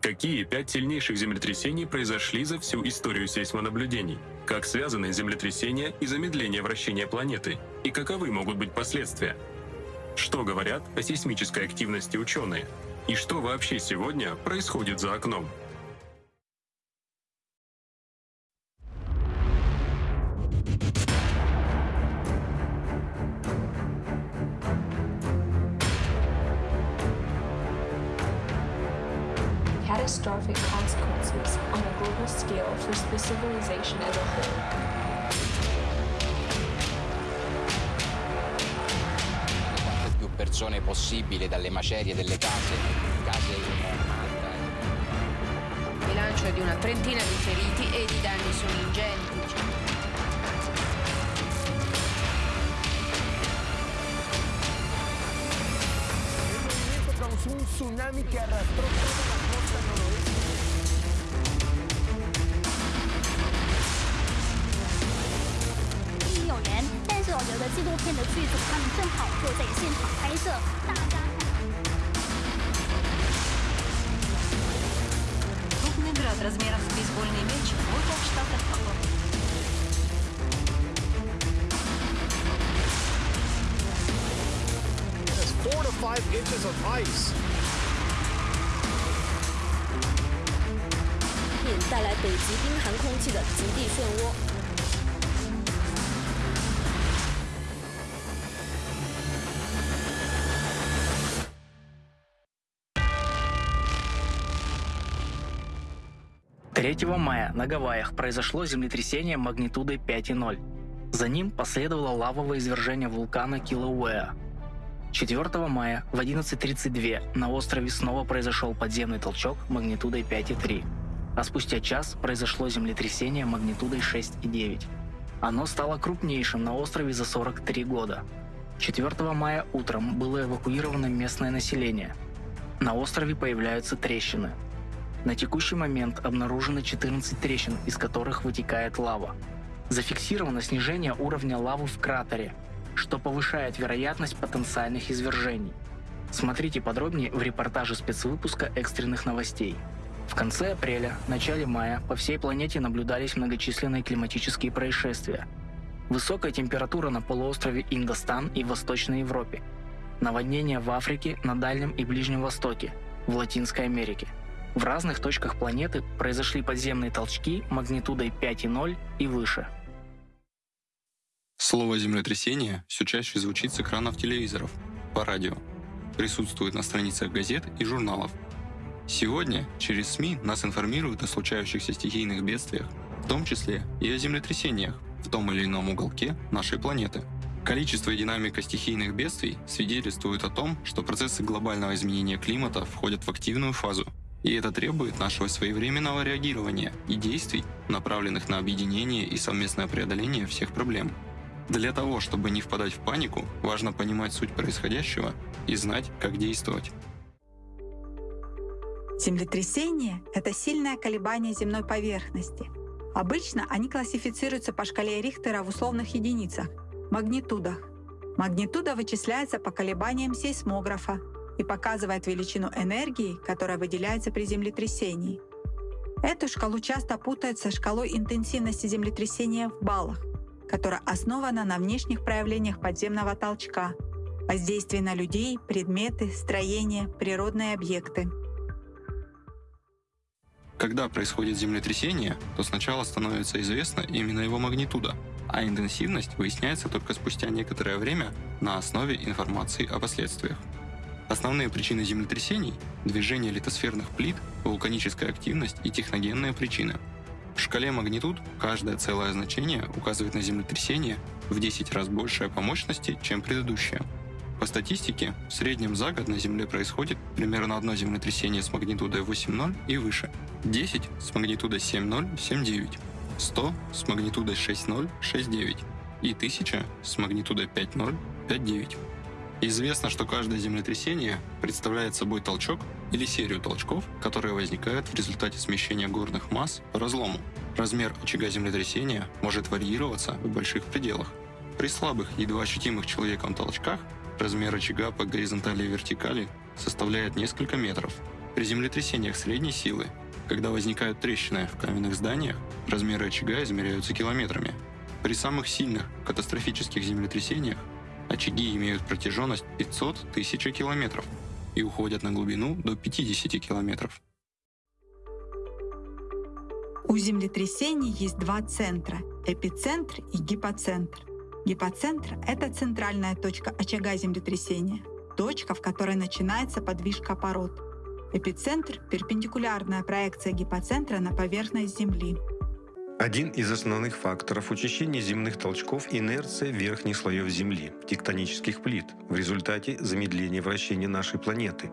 Какие пять сильнейших землетрясений произошли за всю историю сейсмонаблюдений? Как связаны землетрясения и замедление вращения планеты? И каковы могут быть последствия? Что говорят о сейсмической активности ученые? И что вообще сегодня происходит за окном? Catastrophic consequences on a global scale for civilization as a whole. Quante più persone possibile dalle macerie delle case, case Il bilancio è di una trentina di feriti e i danni sono ingenti. un tsunami que arrastró toda la costa 有缘，但是我觉得纪录片的剧组他们正好就在现场拍摄，大家。Крупный град размером с бейсбольный мяч выпал в штатах four to five inches of ice. 带来北极冰寒空气的极地漩涡。 Третьего мая на Гавайях произошло землетрясение магнитудой 5,0. За ним последовало лавовое извержение вулкана Килауэа, 4 мая в 11.32 на острове снова произошел подземный толчок магнитудой 5,3, а спустя час произошло землетрясение магнитудой 6,9. Оно стало крупнейшим на острове за 43 года. 4 мая утром было эвакуировано местное население. На острове появляются трещины. На текущий момент обнаружено 14 трещин, из которых вытекает лава. Зафиксировано снижение уровня лавы в кратере, что повышает вероятность потенциальных извержений. Смотрите подробнее в репортаже спецвыпуска экстренных новостей. В конце апреля, начале мая по всей планете наблюдались многочисленные климатические происшествия. Высокая температура на полуострове Индостан и в Восточной Европе. Наводнения в Африке, на Дальнем и Ближнем Востоке, в Латинской Америке. В разных точках планеты произошли подземные толчки магнитудой 5,0 и выше – Слово «землетрясение» все чаще звучит с экранов телевизоров, по радио, присутствует на страницах газет и журналов. Сегодня через СМИ нас информируют о случающихся стихийных бедствиях, в том числе и о землетрясениях в том или ином уголке нашей планеты. Количество и динамика стихийных бедствий свидетельствуют о том, что процессы глобального изменения климата входят в активную фазу, и это требует нашего своевременного реагирования и действий, направленных на объединение и совместное преодоление всех проблем. Для того, чтобы не впадать в панику, важно понимать суть происходящего и знать, как действовать. Землетрясение — это сильное колебание земной поверхности. Обычно они классифицируются по шкале Рихтера в условных единицах — магнитудах. Магнитуда вычисляется по колебаниям сейсмографа и показывает величину энергии, которая выделяется при землетрясении. Эту шкалу часто путают со шкалой интенсивности землетрясения в баллах которая основана на внешних проявлениях подземного толчка, воздействии на людей, предметы, строения, природные объекты. Когда происходит землетрясение, то сначала становится известна именно его магнитуда, а интенсивность выясняется только спустя некоторое время на основе информации о последствиях. Основные причины землетрясений – движение литосферных плит, вулканическая активность и техногенные причины – в шкале магнитуд каждое целое значение указывает на землетрясение в 10 раз большее по мощности, чем предыдущее. По статистике, в среднем за год на Земле происходит примерно одно землетрясение с магнитудой 8.0 и выше, 10 с магнитудой 7.0, 7.9, 100 с магнитудой 6.0, 6.9 и 1000 с магнитудой 5.0, 5.9. Известно, что каждое землетрясение представляет собой толчок или серию толчков, которые возникают в результате смещения горных масс по разлому. Размер очага землетрясения может варьироваться в больших пределах. При слабых, едва ощутимых человеком толчках размер очага по горизонтали и вертикали составляет несколько метров. При землетрясениях средней силы, когда возникают трещины в каменных зданиях, размеры очага измеряются километрами. При самых сильных катастрофических землетрясениях очаги имеют протяженность 500 тысяч километров и уходят на глубину до 50 километров. У землетрясений есть два центра — эпицентр и гипоцентр. Гипоцентр — это центральная точка очага землетрясения, точка, в которой начинается подвижка пород. Эпицентр — перпендикулярная проекция гипоцентра на поверхность Земли. Один из основных факторов учащения земных толчков — инерция верхних слоев Земли, тектонических плит, в результате замедления вращения нашей планеты.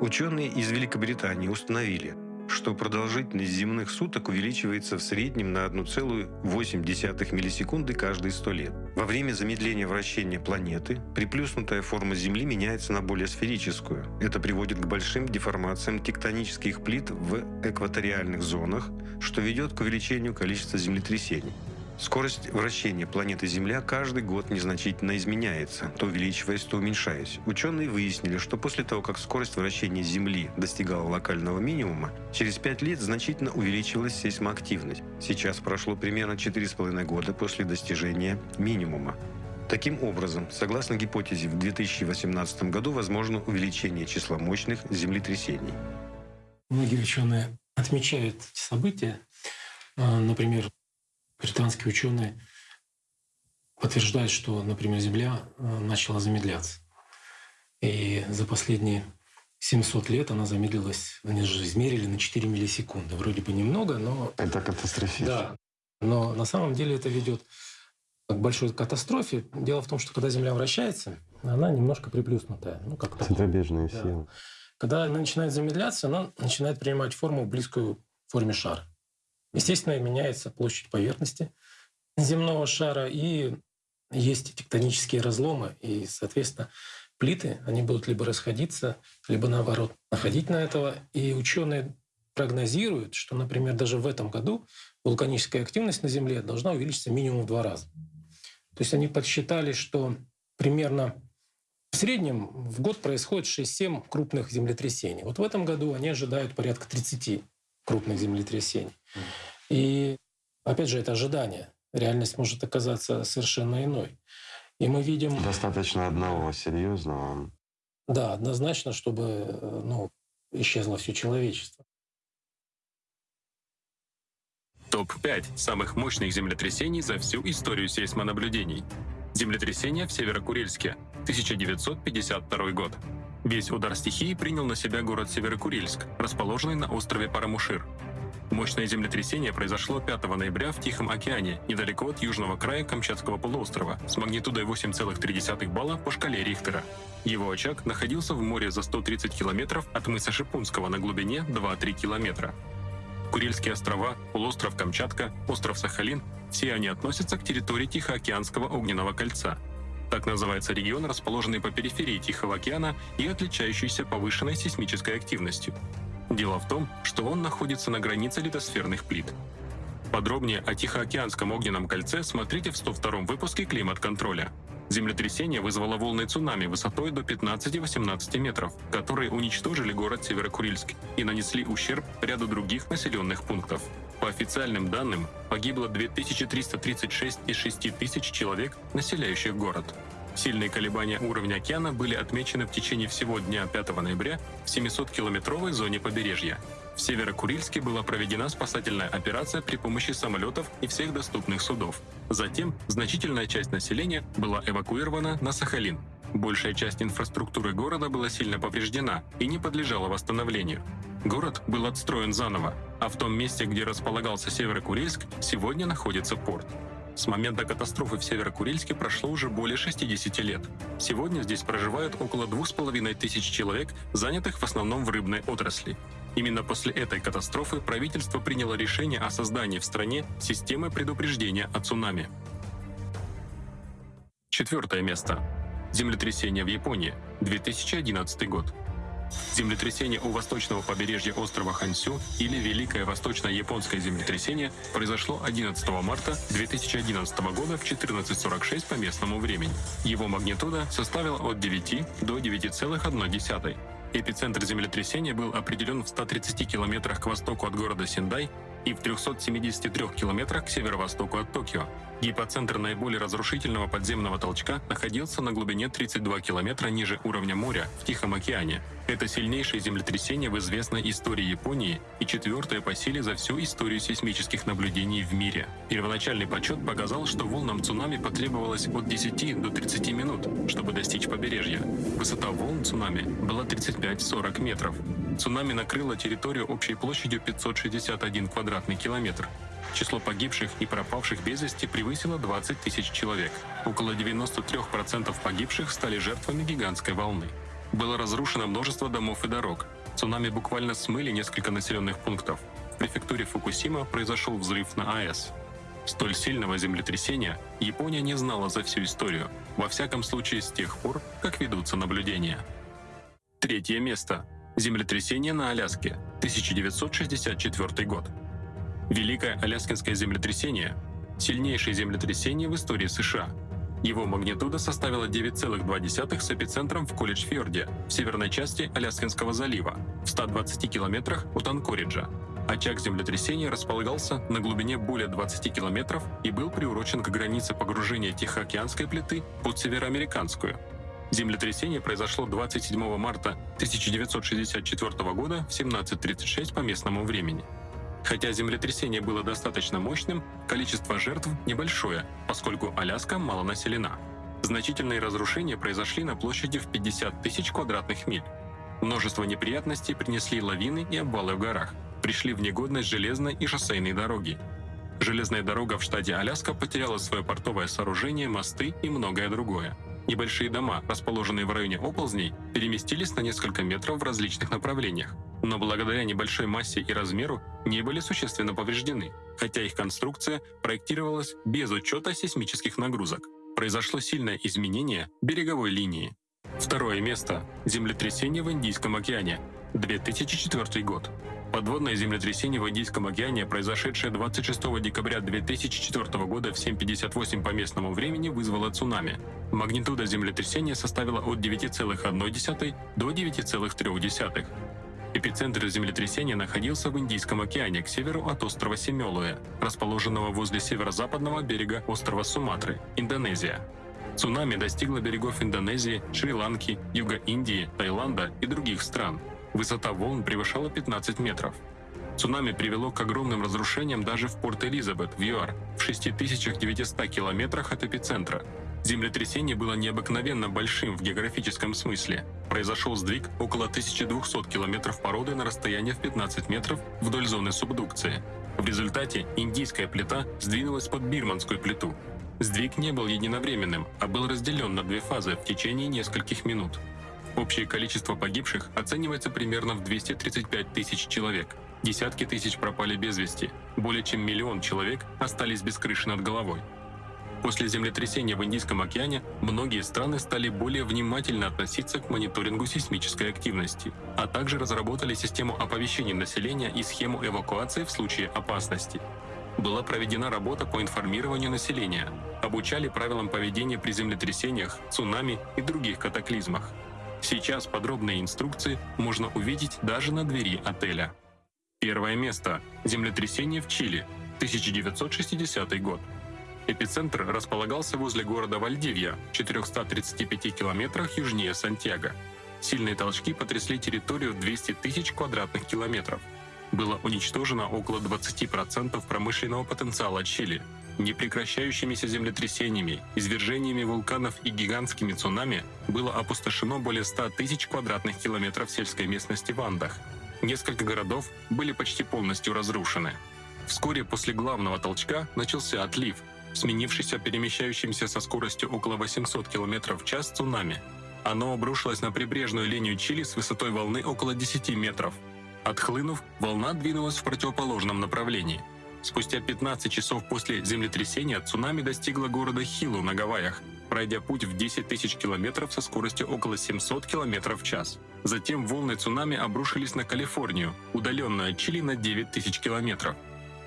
Ученые из Великобритании установили, что продолжительность земных суток увеличивается в среднем на 1,8 миллисекунды каждые 100 лет. Во время замедления вращения планеты приплюснутая форма Земли меняется на более сферическую. Это приводит к большим деформациям тектонических плит в экваториальных зонах, что ведет к увеличению количества землетрясений. Скорость вращения планеты Земля каждый год незначительно изменяется, то увеличиваясь, то уменьшаясь. Ученые выяснили, что после того, как скорость вращения Земли достигала локального минимума, через 5 лет значительно увеличилась сейсмоактивность. Сейчас прошло примерно 4,5 года после достижения минимума. Таким образом, согласно гипотезе, в 2018 году возможно увеличение числа мощных землетрясений. Многие ученые отмечают события. А, например, британские ученые подтверждают, что, например, Земля э, начала замедляться. И за последние 700 лет она замедлилась, они же измерили на 4 миллисекунды. Вроде бы немного, но... Это катастрофично. Да. Но на самом деле это ведет к большой катастрофе. Дело в том, что когда Земля вращается, она немножко приплюснутая. Ну, как Центробежная да. сила. Когда она начинает замедляться, она начинает принимать форму близкую форме шара. Естественно, меняется площадь поверхности земного шара, и есть тектонические разломы, и, соответственно, плиты, они будут либо расходиться, либо наоборот находить на этого. И ученые прогнозируют, что, например, даже в этом году вулканическая активность на Земле должна увеличиться минимум в два раза. То есть они подсчитали, что примерно в среднем в год происходит 6-7 крупных землетрясений. Вот в этом году они ожидают порядка 30 крупных землетрясений. И опять же, это ожидание. Реальность может оказаться совершенно иной. И мы видим... Достаточно одного серьезного. Да, однозначно, чтобы ну, исчезло все человечество. Топ-5 самых мощных землетрясений за всю историю сейсмонаблюдений. Землетрясение в Северокурильске, 1952 год. Весь удар стихии принял на себя город Северокурильск, расположенный на острове Парамушир. Мощное землетрясение произошло 5 ноября в Тихом океане, недалеко от южного края Камчатского полуострова, с магнитудой 8,3 балла по шкале Рихтера. Его очаг находился в море за 130 километров от мыса Шипунского на глубине 2-3 километра. Курильские острова, полуостров Камчатка, остров Сахалин – все они относятся к территории Тихоокеанского огненного кольца. Так называется регион, расположенный по периферии Тихого океана и отличающийся повышенной сейсмической активностью. Дело в том, что он находится на границе литосферных плит. Подробнее о Тихоокеанском огненном кольце смотрите в 102 выпуске «Климат-контроля». Землетрясение вызвало волны цунами высотой до 15-18 метров, которые уничтожили город Северокурильск и нанесли ущерб ряду других населенных пунктов. По официальным данным, погибло 2336 из 6000 человек, населяющих город. Сильные колебания уровня океана были отмечены в течение всего дня 5 ноября в 700-километровой зоне побережья. В Северокурильске была проведена спасательная операция при помощи самолетов и всех доступных судов. Затем значительная часть населения была эвакуирована на Сахалин. Большая часть инфраструктуры города была сильно повреждена и не подлежала восстановлению. Город был отстроен заново, а в том месте, где располагался Северокурильск, сегодня находится порт. С момента катастрофы в Северокурильске прошло уже более 60 лет. Сегодня здесь проживают около двух с половиной тысяч человек, занятых в основном в рыбной отрасли. Именно после этой катастрофы правительство приняло решение о создании в стране системы предупреждения о цунами. Четвертое место. Землетрясение в Японии, 2011 год. Землетрясение у восточного побережья острова Хансю или Великое Восточно-Японское землетрясение произошло 11 марта 2011 года в 14.46 по местному времени. Его магнитуда составила от 9 до 9,1. Эпицентр землетрясения был определен в 130 километрах к востоку от города Синдай и в 373 километрах к северо-востоку от Токио. Гипоцентр наиболее разрушительного подземного толчка находился на глубине 32 километра ниже уровня моря в Тихом океане. Это сильнейшее землетрясение в известной истории Японии и четвертое по силе за всю историю сейсмических наблюдений в мире. Первоначальный подсчет показал, что волнам цунами потребовалось от 10 до 30 минут, чтобы достичь побережья. Высота волн цунами была 35-40 метров. Цунами накрыло территорию общей площадью 561 квадратный километр. Число погибших и пропавших без вести превысило 20 тысяч человек. Около 93% погибших стали жертвами гигантской волны. Было разрушено множество домов и дорог. Цунами буквально смыли несколько населенных пунктов. В префектуре Фукусима произошел взрыв на АЭС. Столь сильного землетрясения Япония не знала за всю историю, во всяком случае с тех пор, как ведутся наблюдения. Третье место. Землетрясение на Аляске, 1964 год. Великое Аляскинское землетрясение – сильнейшее землетрясение в истории США. Его магнитуда составила 9,2 с эпицентром в Колледж-Фьорде, в северной части Аляскинского залива, в 120 километрах от Анкориджа. Очаг землетрясения располагался на глубине более 20 километров и был приурочен к границе погружения Тихоокеанской плиты под североамериканскую – Землетрясение произошло 27 марта 1964 года в 17.36 по местному времени. Хотя землетрясение было достаточно мощным, количество жертв небольшое, поскольку Аляска мало населена. Значительные разрушения произошли на площади в 50 тысяч квадратных миль. Множество неприятностей принесли лавины и обвалы в горах, пришли в негодность железной и шоссейной дороги. Железная дорога в штате Аляска потеряла свое портовое сооружение, мосты и многое другое. Небольшие дома, расположенные в районе оползней, переместились на несколько метров в различных направлениях, но благодаря небольшой массе и размеру не были существенно повреждены, хотя их конструкция проектировалась без учета сейсмических нагрузок. Произошло сильное изменение береговой линии. Второе место – землетрясение в Индийском океане, 2004 год. Подводное землетрясение в Индийском океане, произошедшее 26 декабря 2004 года в 7.58 по местному времени, вызвало цунами. Магнитуда землетрясения составила от 9,1 до 9,3. Эпицентр землетрясения находился в Индийском океане к северу от острова Семелуэ, расположенного возле северо-западного берега острова Суматры, Индонезия. Цунами достигло берегов Индонезии, Шри-Ланки, Юга Индии, Таиланда и других стран – Высота волн превышала 15 метров. Цунами привело к огромным разрушениям даже в Порт-Элизабет, в ЮАР, в 6900 километрах от эпицентра. Землетрясение было необыкновенно большим в географическом смысле. Произошел сдвиг около 1200 километров породы на расстоянии в 15 метров вдоль зоны субдукции. В результате индийская плита сдвинулась под бирманскую плиту. Сдвиг не был единовременным, а был разделен на две фазы в течение нескольких минут. Общее количество погибших оценивается примерно в 235 тысяч человек. Десятки тысяч пропали без вести. Более чем миллион человек остались без крыши над головой. После землетрясения в Индийском океане многие страны стали более внимательно относиться к мониторингу сейсмической активности, а также разработали систему оповещения населения и схему эвакуации в случае опасности. Была проведена работа по информированию населения, обучали правилам поведения при землетрясениях, цунами и других катаклизмах. Сейчас подробные инструкции можно увидеть даже на двери отеля. Первое место. Землетрясение в Чили. 1960 год. Эпицентр располагался возле города Вальдивья, в 435 километрах южнее Сантьяго. Сильные толчки потрясли территорию 200 тысяч квадратных километров. Было уничтожено около 20% промышленного потенциала Чили, Непрекращающимися землетрясениями, извержениями вулканов и гигантскими цунами было опустошено более 100 тысяч квадратных километров сельской местности в Андах. Несколько городов были почти полностью разрушены. Вскоре после главного толчка начался отлив, сменившийся перемещающимся со скоростью около 800 км в час цунами. Оно обрушилось на прибрежную линию Чили с высотой волны около 10 метров. Отхлынув, волна двинулась в противоположном направлении – Спустя 15 часов после землетрясения цунами достигло города Хилу на Гавайях, пройдя путь в 10 тысяч километров со скоростью около 700 километров в час. Затем волны цунами обрушились на Калифорнию, удаленную от Чили на 9 тысяч километров.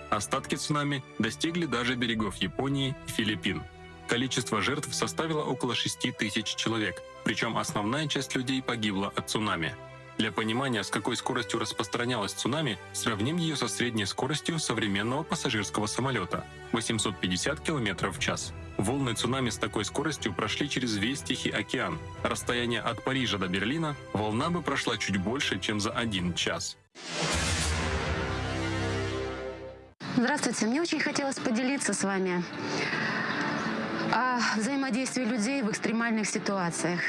Остатки цунами достигли даже берегов Японии и Филиппин. Количество жертв составило около 6 тысяч человек, причем основная часть людей погибла от цунами. Для понимания, с какой скоростью распространялась цунами, сравним ее со средней скоростью современного пассажирского самолета — 850 км в час. Волны цунами с такой скоростью прошли через весь Тихий океан. Расстояние от Парижа до Берлина волна бы прошла чуть больше, чем за один час. Здравствуйте. Мне очень хотелось поделиться с вами о взаимодействии людей в экстремальных ситуациях.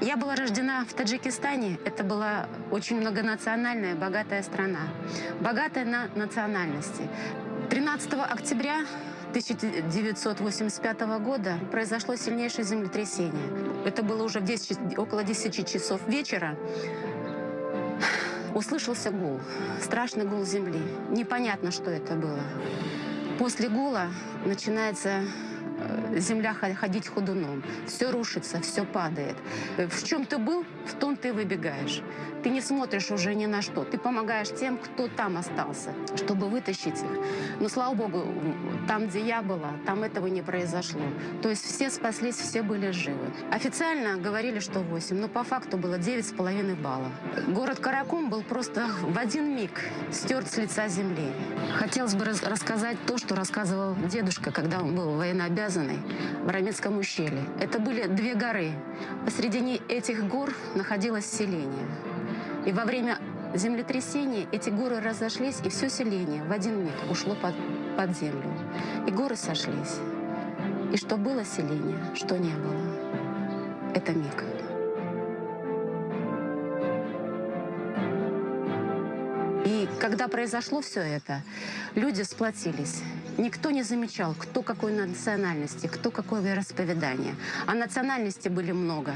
Я была рождена в Таджикистане. Это была очень многонациональная, богатая страна. Богатая на национальности. 13 октября 1985 года произошло сильнейшее землетрясение. Это было уже в 10, около 10 часов вечера услышался гул, страшный гул земли. Непонятно, что это было. После гула начинается земля ходить ходуном. Все рушится, все падает. В чем ты был, в том ты выбегаешь. Ты не смотришь уже ни на что. Ты помогаешь тем, кто там остался, чтобы вытащить их. Но, слава богу, там, где я была, там этого не произошло. То есть все спаслись, все были живы. Официально говорили, что 8, но по факту было 9,5 баллов. Город Каракум был просто в один миг стерт с лица земли. Хотелось бы рассказать то, что рассказывал дедушка, когда он был военнообязанный в Рамецком ущелье. Это были две горы. Посредине этих гор находилось селение. И во время землетрясения эти горы разошлись, и все селение в один миг ушло под, под землю. И горы сошлись. И что было селение, что не было. Это миг. И когда произошло все это, люди сплотились. Никто не замечал, кто какой национальности, кто какое вероисповедание. А национальности были много.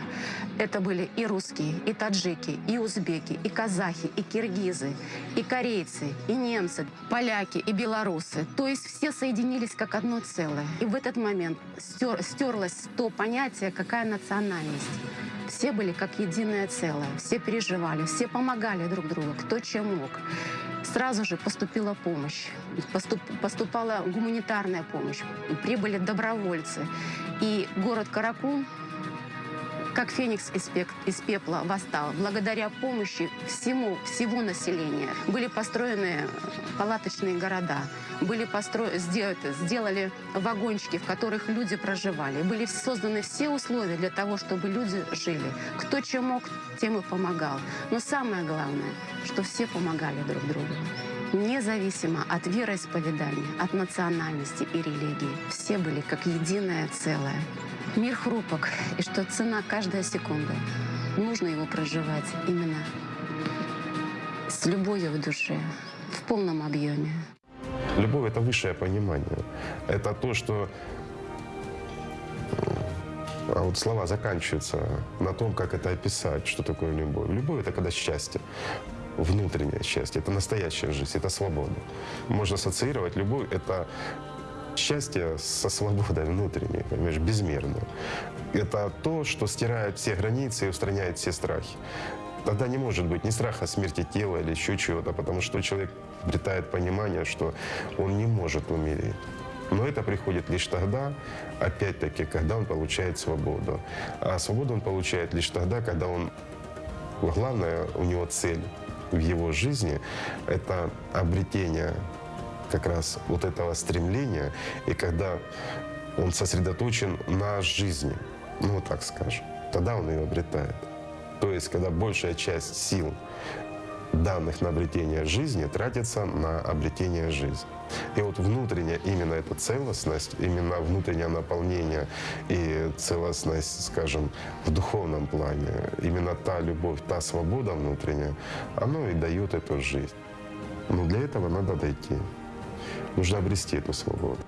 Это были и русские, и таджики, и узбеки, и казахи, и киргизы, и корейцы, и немцы, поляки, и белорусы. То есть все соединились как одно целое. И в этот момент стер, стерлось то понятие, какая национальность. Все были как единое целое, все переживали, все помогали друг другу, кто чем мог. Сразу же поступила помощь, поступ, поступала гуманитарная помощь, прибыли добровольцы. И город Каракум как феникс из, пек, из пепла восстал. Благодаря помощи всему, всего населения были построены палаточные города, были постро... сделали, сделали вагончики, в которых люди проживали. Были созданы все условия для того, чтобы люди жили. Кто чем мог, тем и помогал. Но самое главное, что все помогали друг другу независимо от вероисповедания, от национальности и религии. Все были как единое целое. Мир хрупок, и что цена каждая секунда. Нужно его проживать именно с любовью в душе, в полном объеме. Любовь — это высшее понимание. Это то, что а вот слова заканчиваются на том, как это описать, что такое любовь. Любовь — это когда счастье внутреннее счастье, это настоящая жизнь, это свобода. Можно ассоциировать любовь — это счастье со свободой внутренней, понимаешь, безмерно. Это то, что стирает все границы и устраняет все страхи. Тогда не может быть ни страха смерти тела или еще чего-то, потому что человек обретает понимание, что он не может умереть. Но это приходит лишь тогда, опять-таки, когда он получает свободу. А свободу он получает лишь тогда, когда он, главное, у него цель в его жизни – это обретение как раз вот этого стремления, и когда он сосредоточен на жизни, ну вот так скажем, тогда он ее обретает. То есть, когда большая часть сил, данных на обретение жизни, тратится на обретение жизни. И вот внутренняя именно эта целостность, именно внутреннее наполнение и целостность, скажем, в духовном плане, именно та любовь, та свобода внутренняя, оно и дает эту жизнь. Но для этого надо дойти нужно обрести эту свободу.